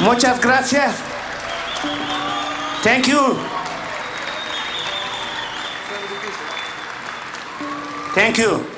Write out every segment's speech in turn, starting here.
Muchas gracias. Thank you. Thank you.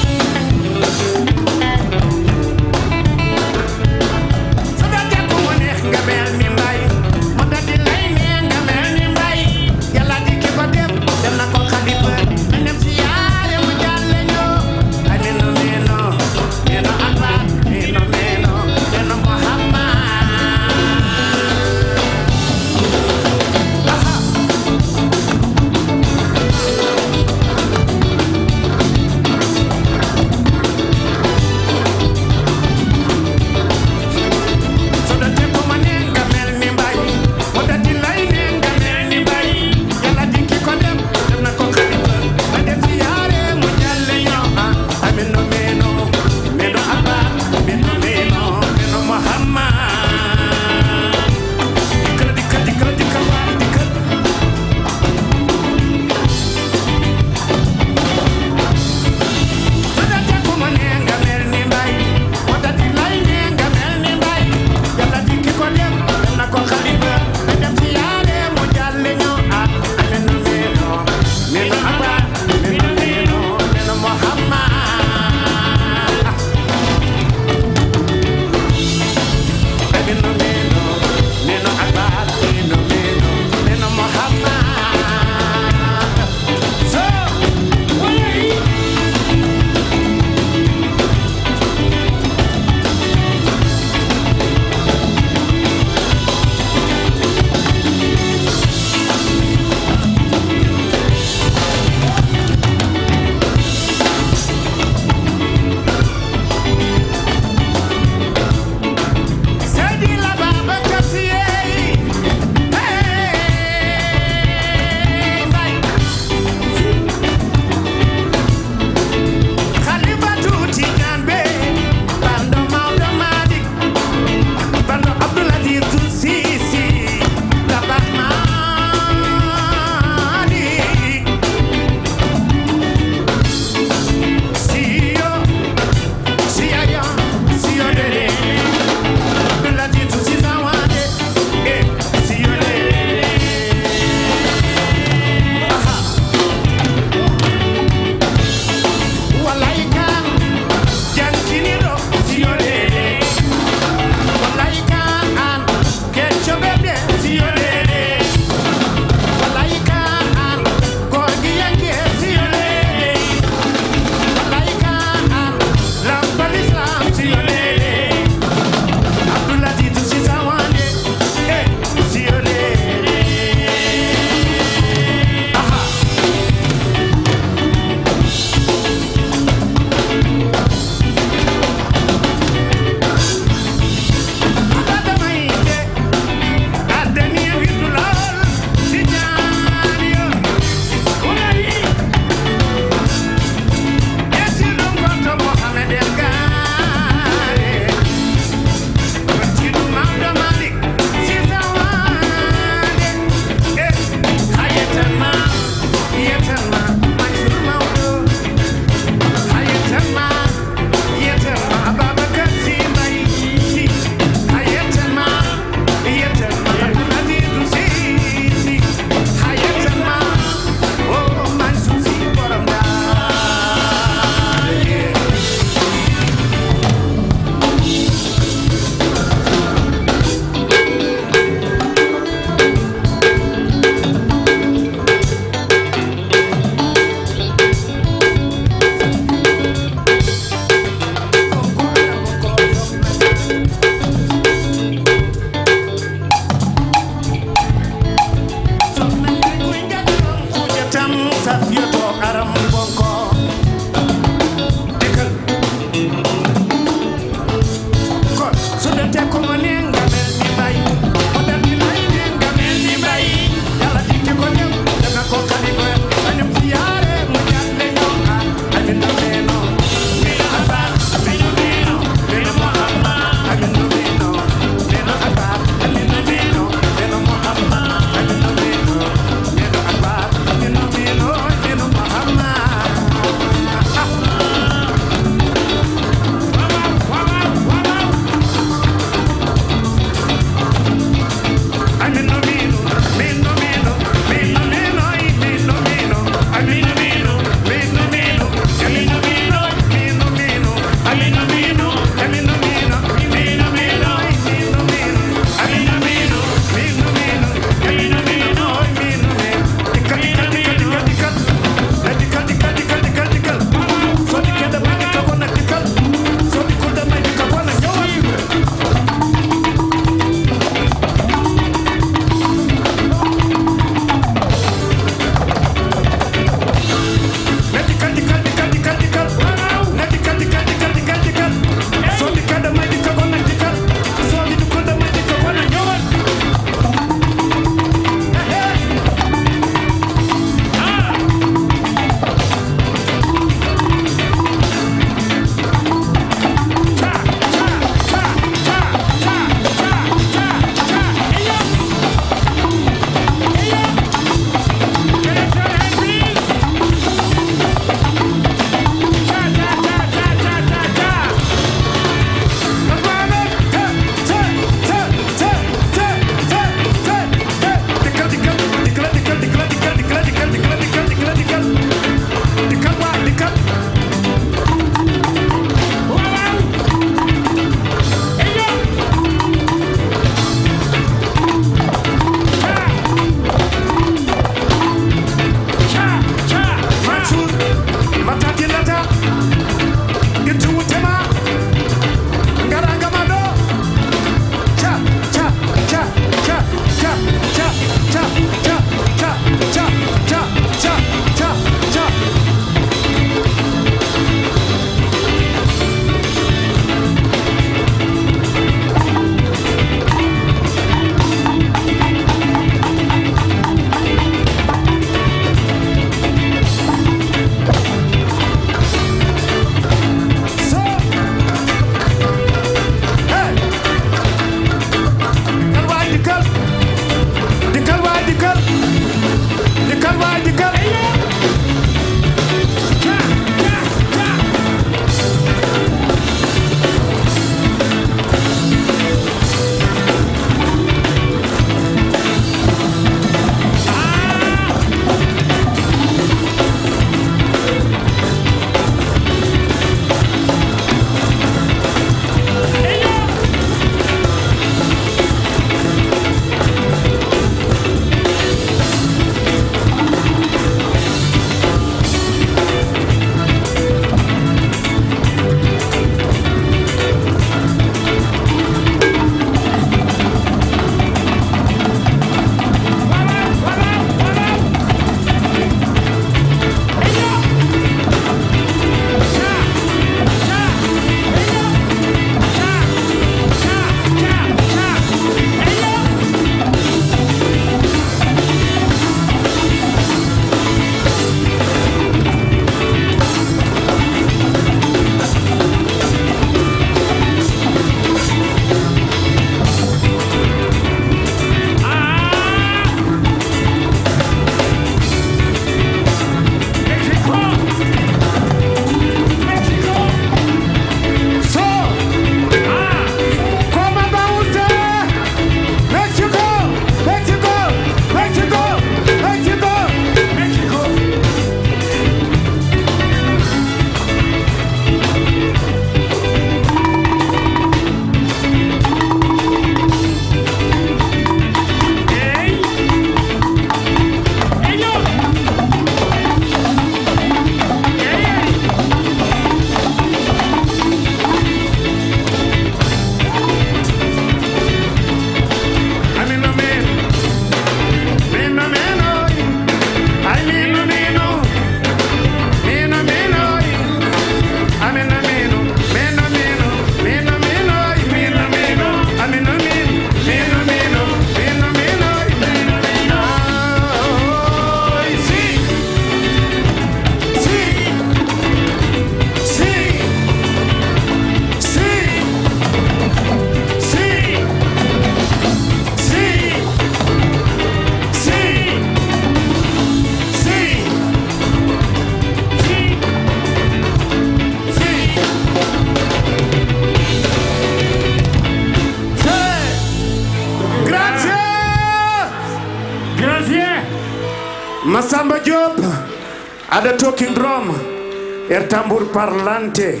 Parlante.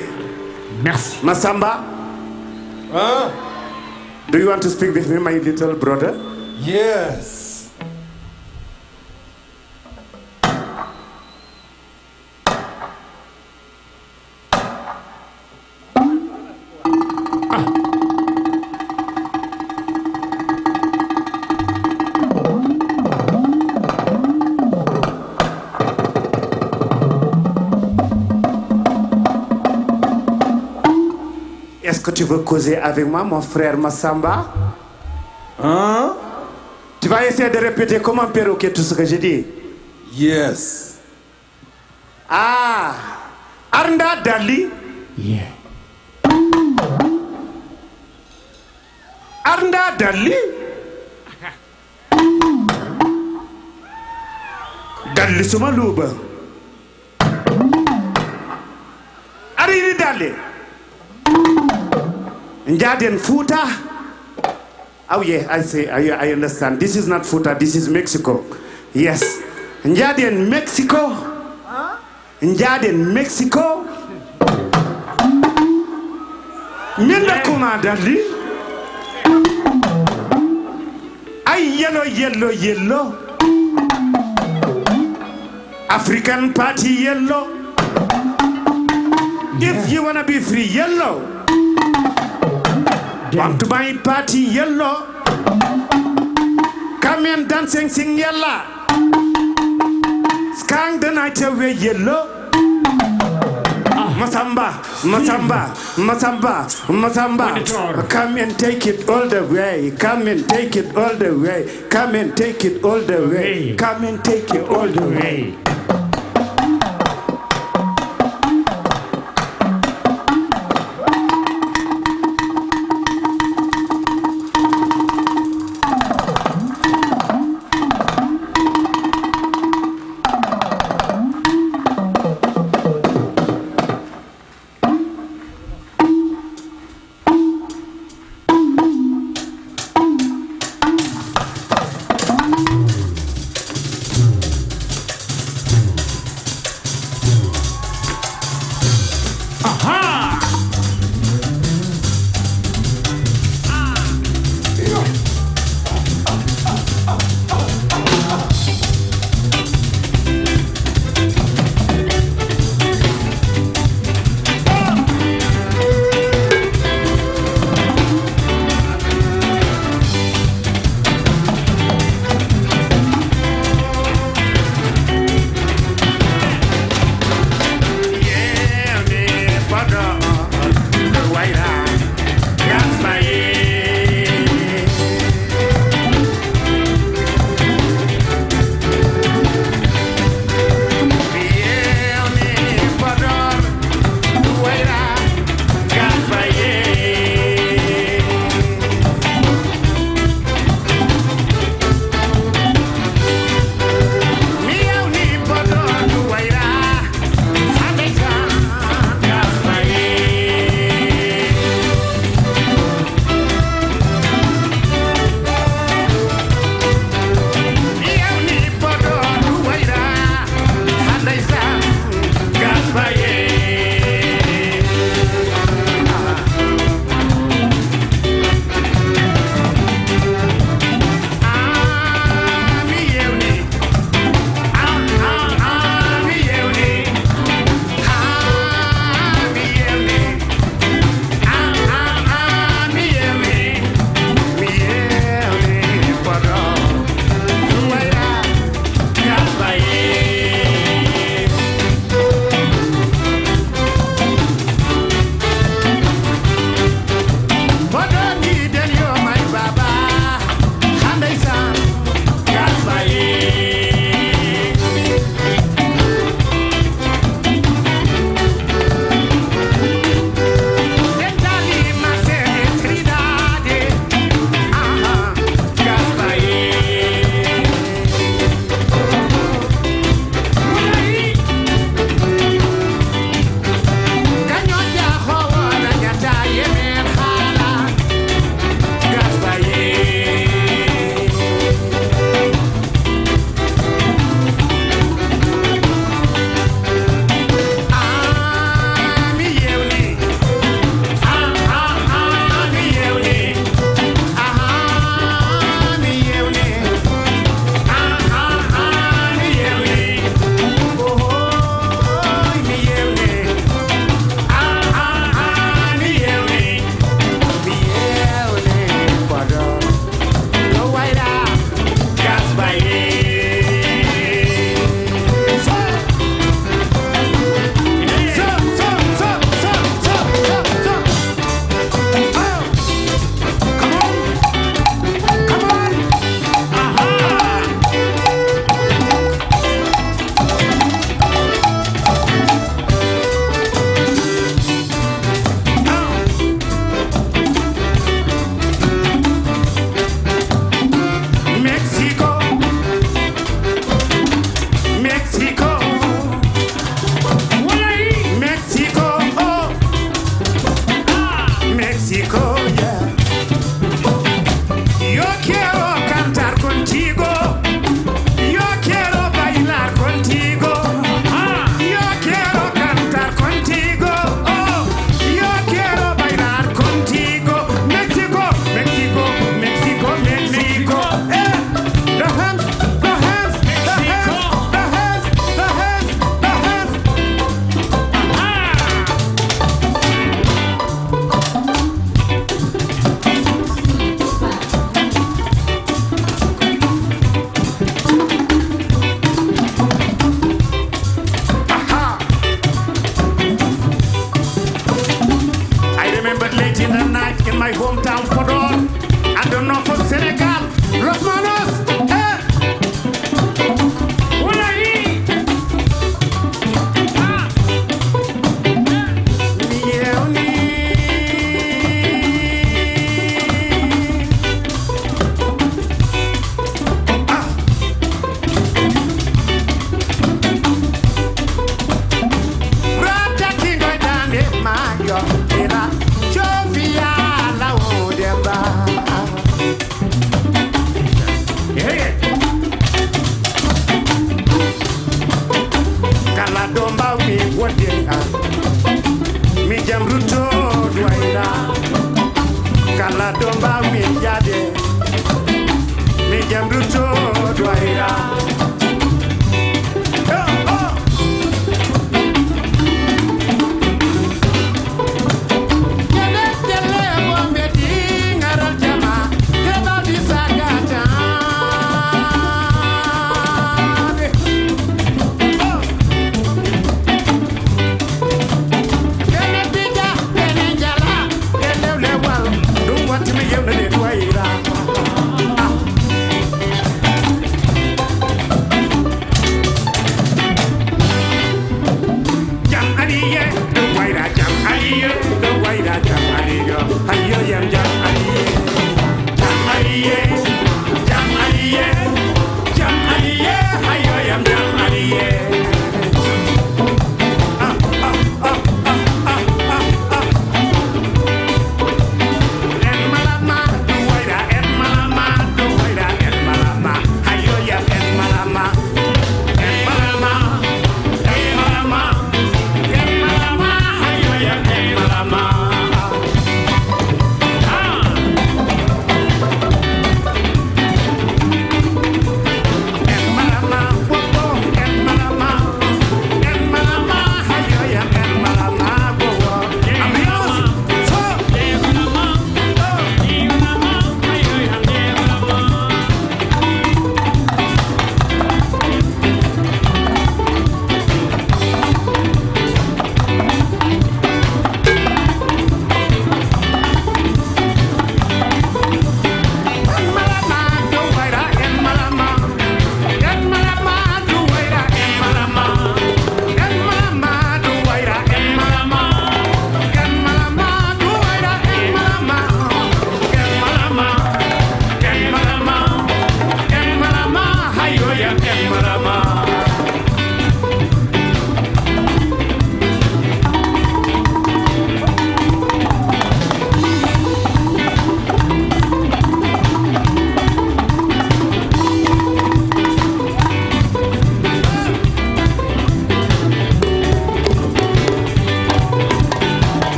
Merci. Masamba, Huh? do you want to speak with me, my little brother? Yes. Veux causer avec moi, mon frère Massamba Hein? Tu vas essayer de répéter comme un perroquet tout ce que j'ai dit. Yes. Ah, Arnda Dali, Yeah. Arnda Dali. Dali suma Njaden Futa. Oh yeah, I say, I, I understand. This is not Futa, this is Mexico. Yes. Njaden Mexico. Njaden Mexico. Minda kuma Dali. Ay yellow, yellow, yellow. African party yellow. If you wanna be free, yellow. Want to buy party yellow. Come and dancing sing yellow. Skang the night away yellow. Ah, Masamba, Masamba, Masamba, Masamba. Come and take it all the way. Come and take it all the way. Come and take it all the. Way. Come and take it all the way.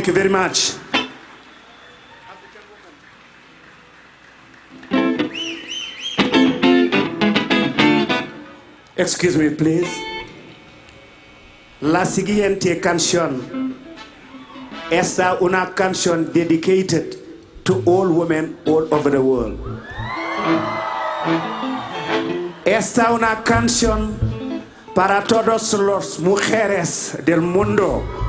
Thank you very much. Excuse me, please. La siguiente canción esta una canción dedicated to all women all over the world. Esta una canción para todas las mujeres del mundo.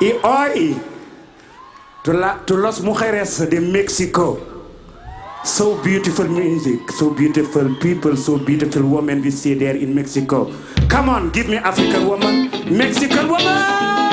Y hoy, to, la, to las mujeres de México, so beautiful music, so beautiful people, so beautiful women we see there in Mexico. Come on, give me African woman, Mexican woman!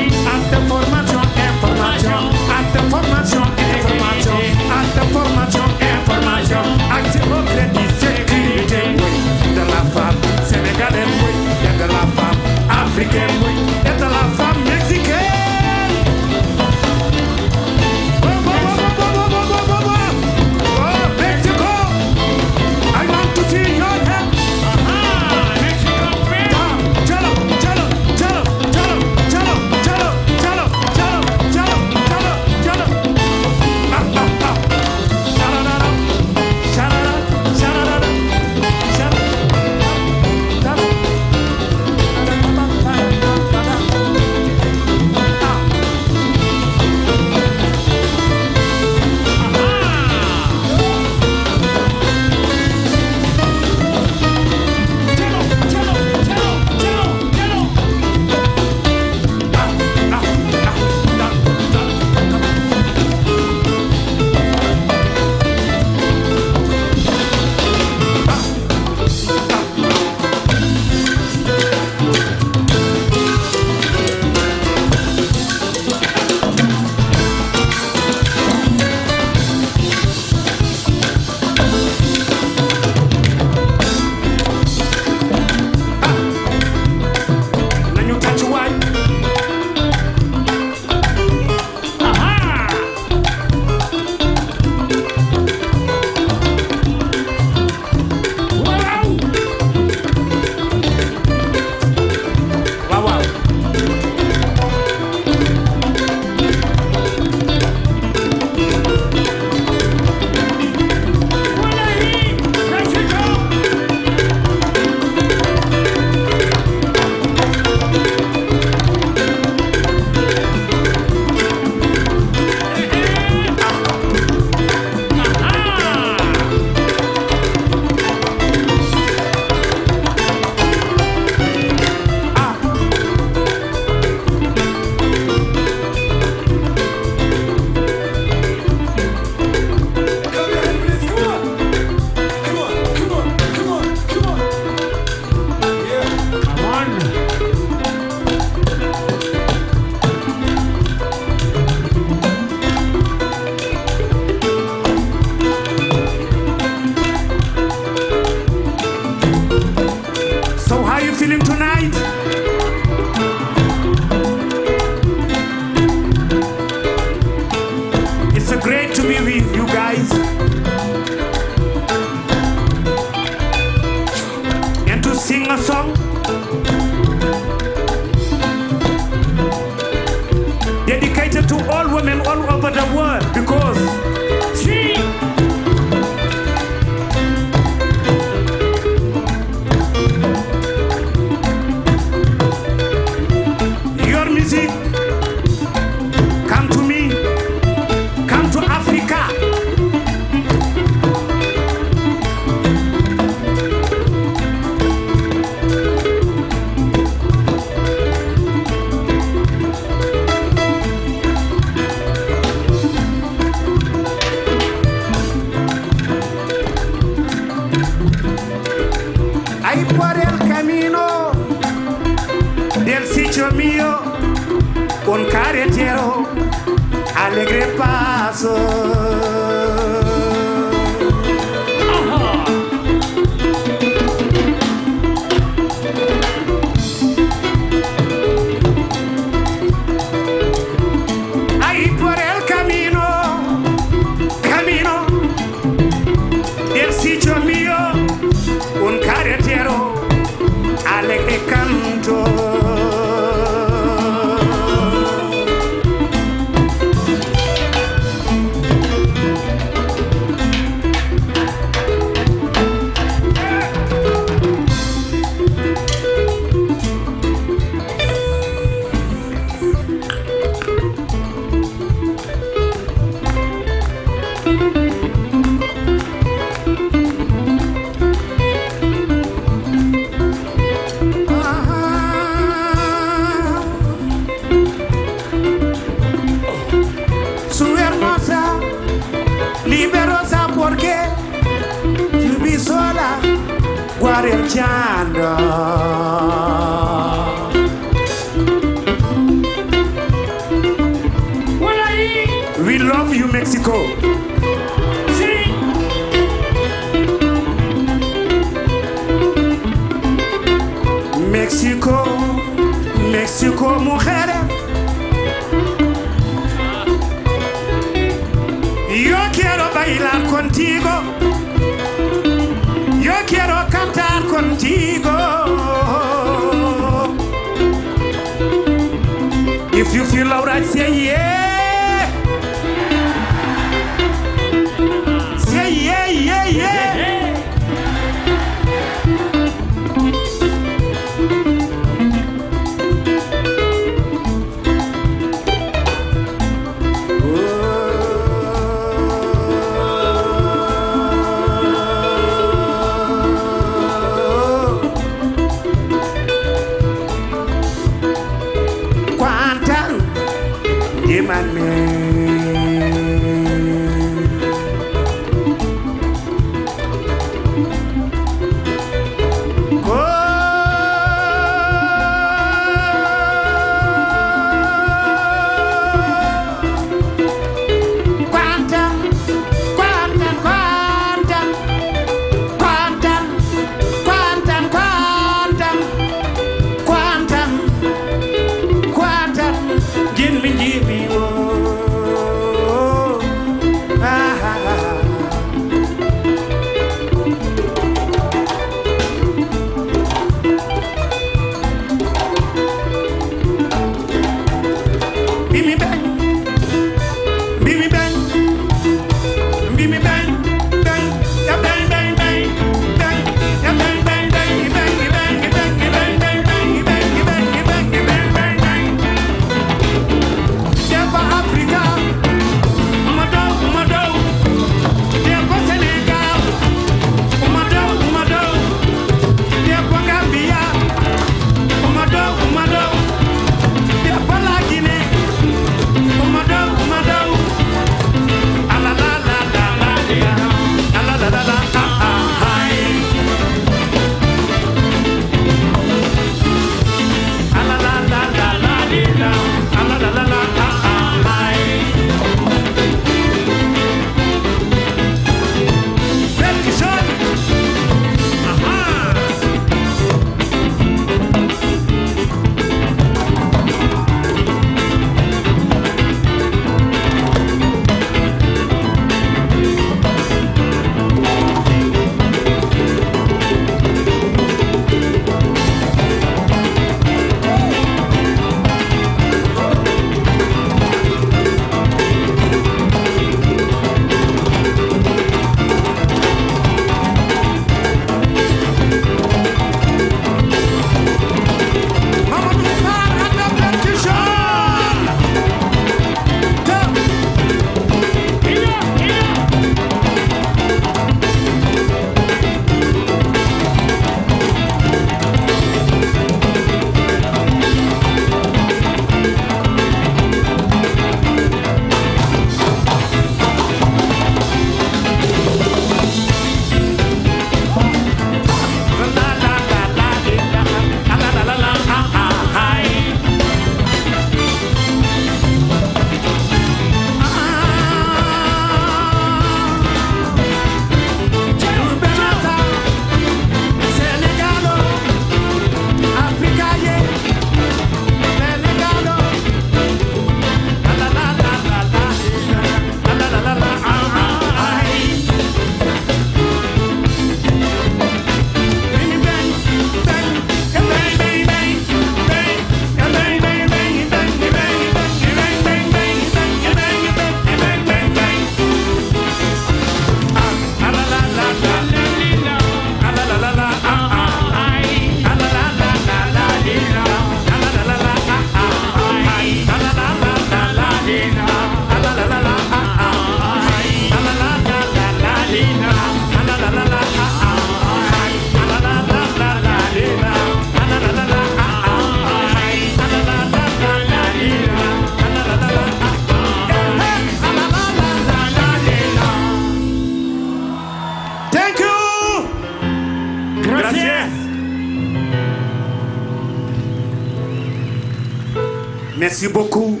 Merci beaucoup.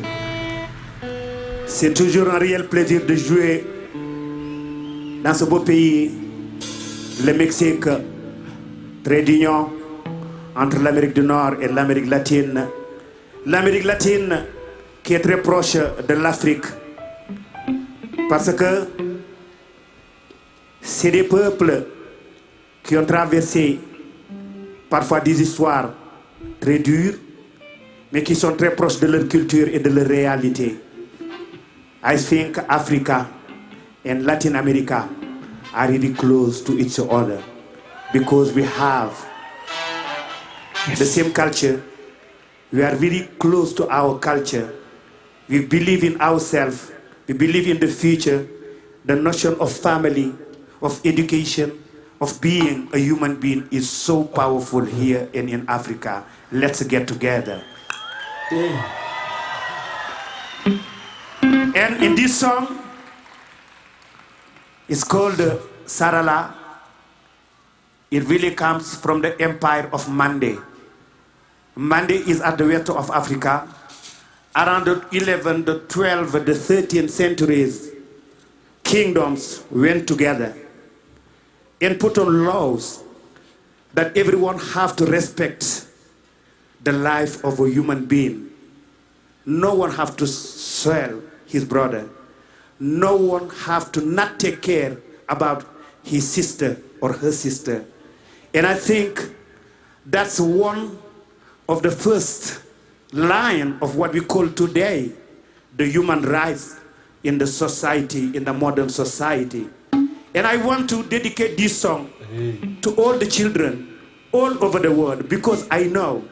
C'est toujours un réel plaisir de jouer dans ce beau pays, le Mexique, trait d'union entre l'Amérique du Nord et l'Amérique latine. L'Amérique latine qui est très proche de l'Afrique parce que c'est des peuples qui ont traversé parfois des histoires très dures, mais qui sont très proches de leur culture et de leur réalité. I think Africa and Latin America are really close to each other because we have the same culture. We are very close to our culture. We believe in ourselves. We believe in the future. The notion of family, of education, of being a human being is so powerful here and in Africa. Let's get together. And in this song, it's called uh, Sarala. It really comes from the empire of Mande. Mande is at the west of Africa. Around the 11, the 12, the 13th centuries, kingdoms went together and put on laws that everyone have to respect the life of a human being. No one have to sell his brother. No one have to not take care about his sister or her sister. And I think that's one of the first line of what we call today the human rights in the society, in the modern society. And I want to dedicate this song to all the children all over the world because I know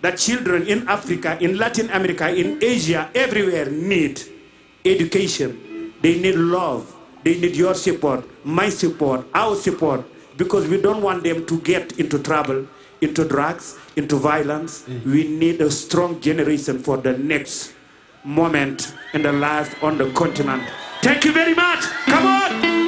that children in Africa, in Latin America, in Asia, everywhere need education. They need love. They need your support, my support, our support, because we don't want them to get into trouble, into drugs, into violence. Mm. We need a strong generation for the next moment in the life on the continent. Thank you very much. Come on.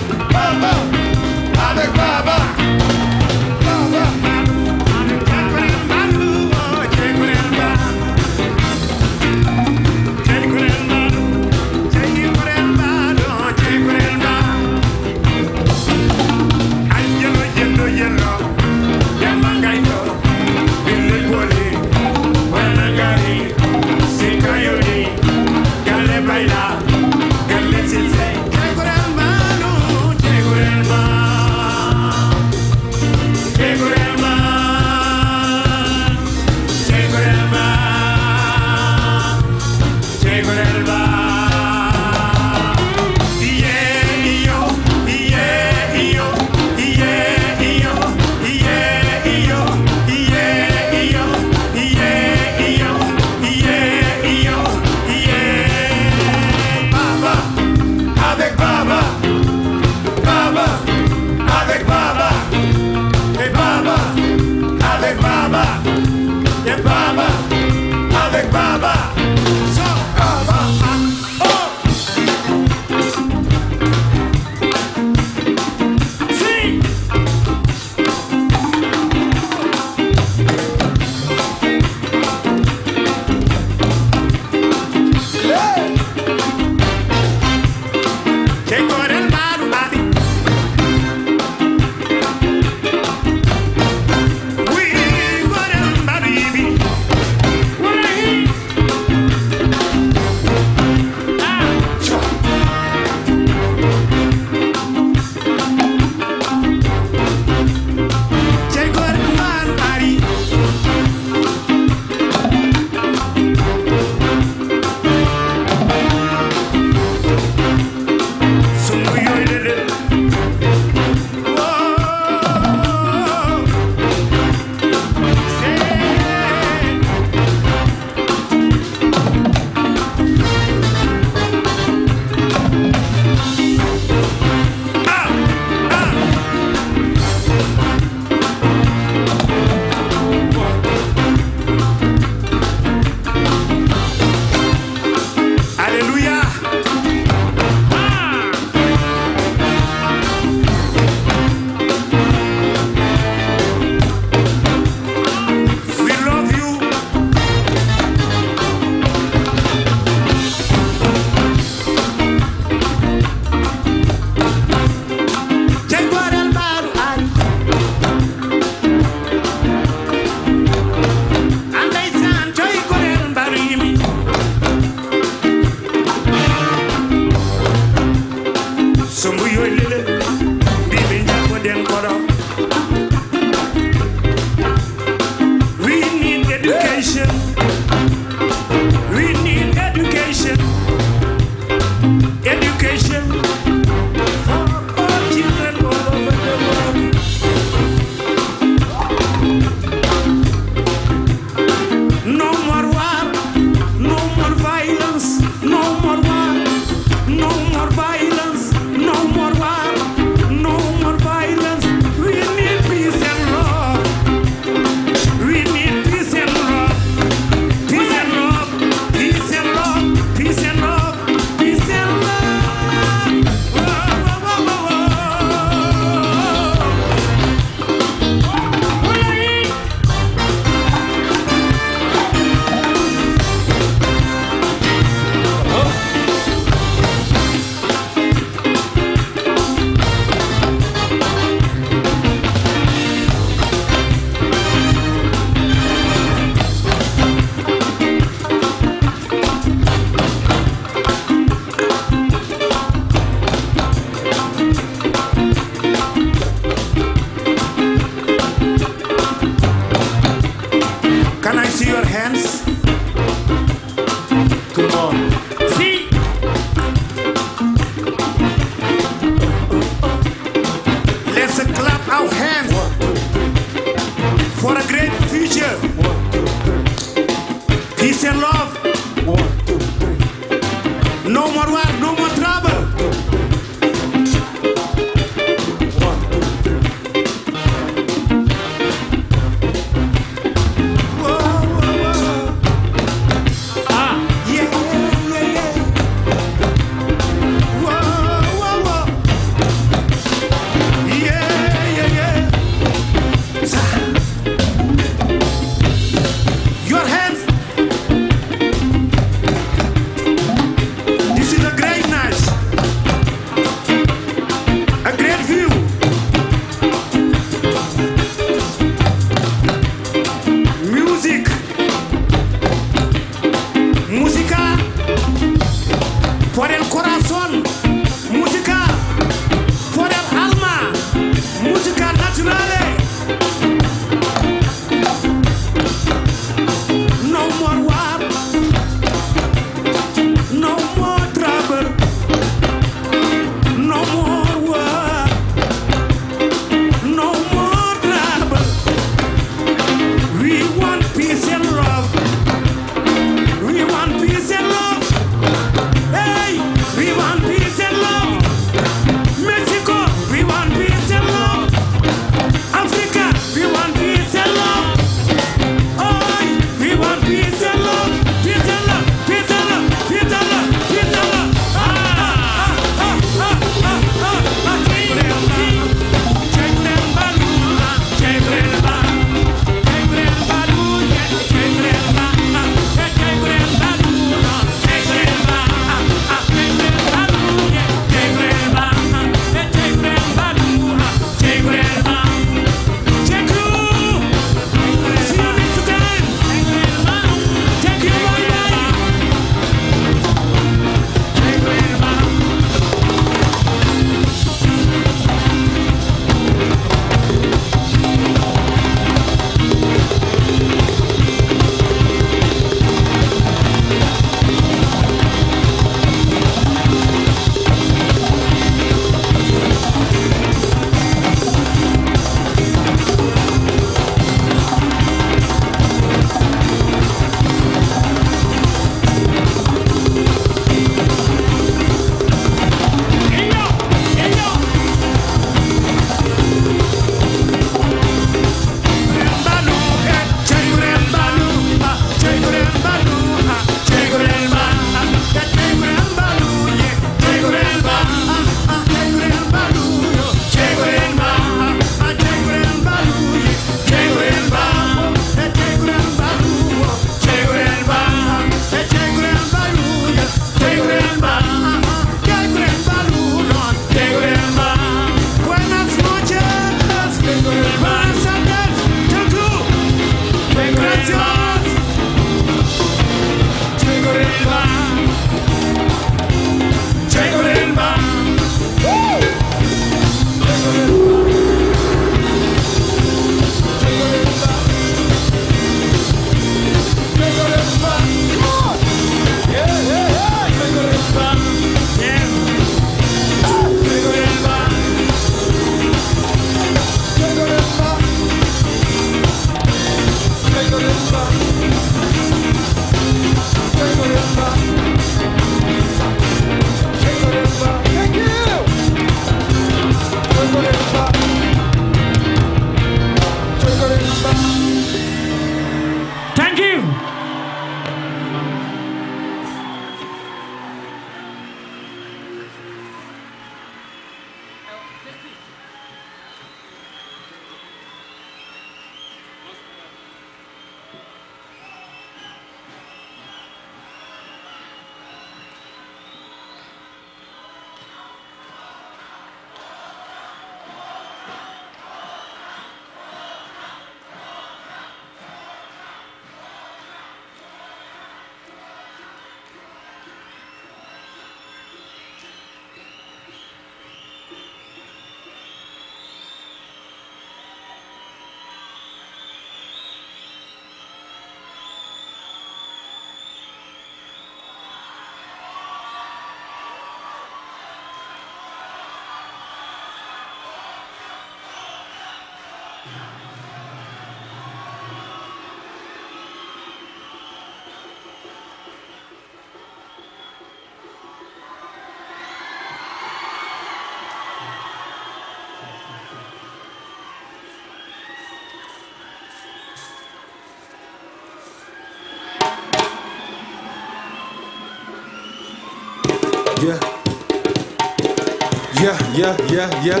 Yeah, yeah, yeah, yeah.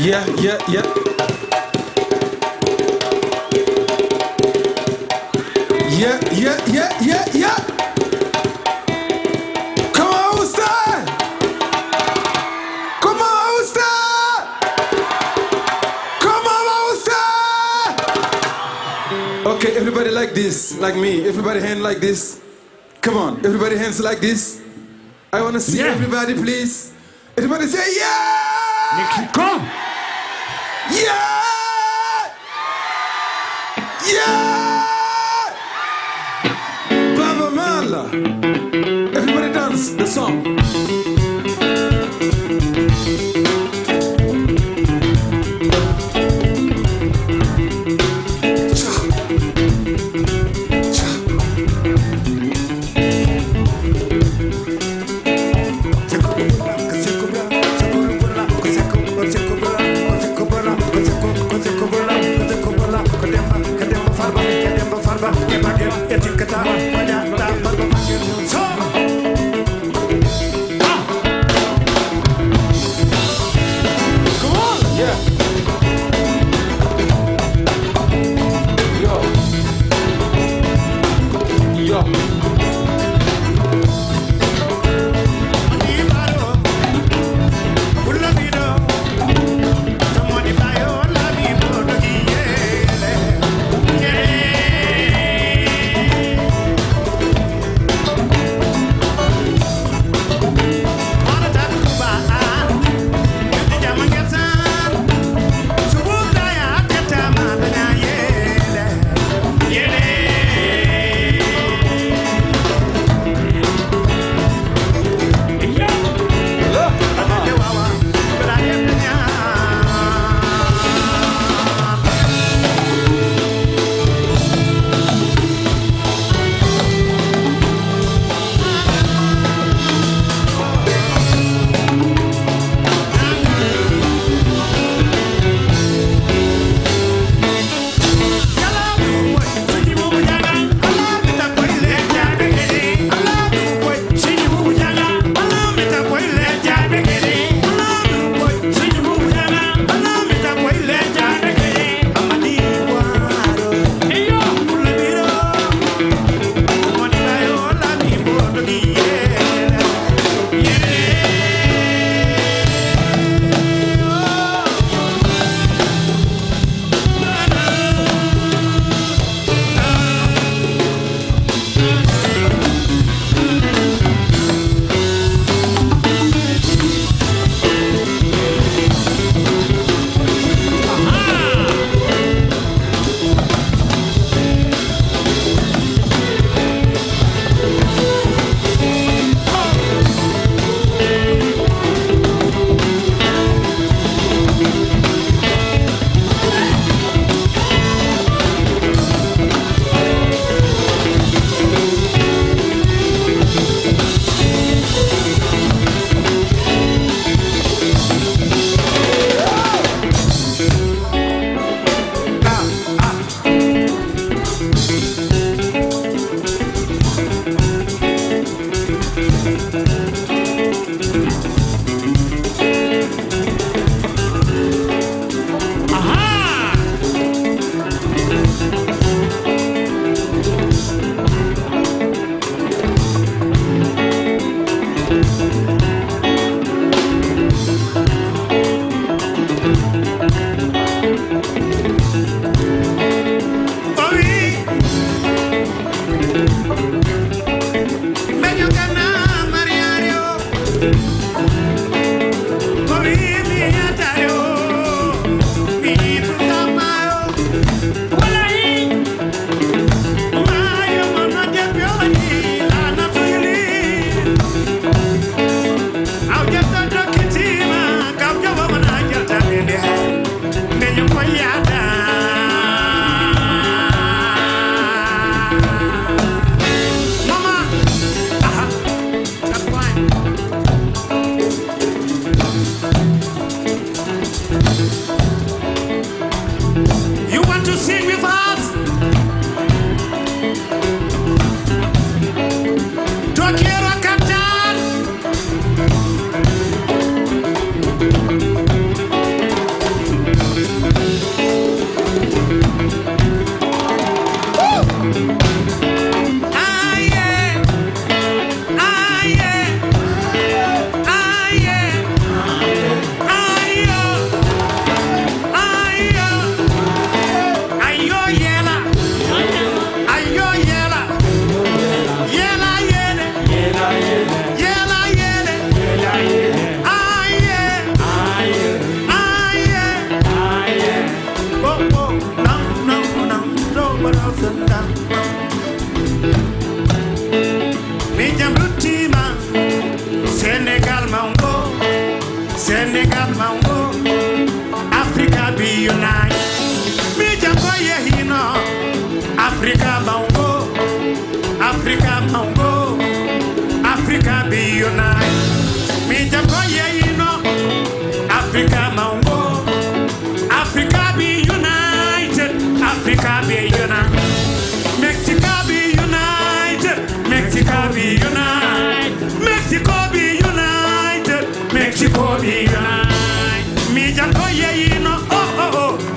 Yeah, yeah, yeah. Yeah, yeah, yeah, yeah, yeah. Come on, Ulster! Come on, Ulster! Come on, Ulster! Okay, everybody like this, like me. Everybody hand like this. Come on, everybody hands like this. I want to see Yeah. everybody, please. Everybody say yeah! Mexico. Yeah! Yeah!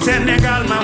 Sénégal ma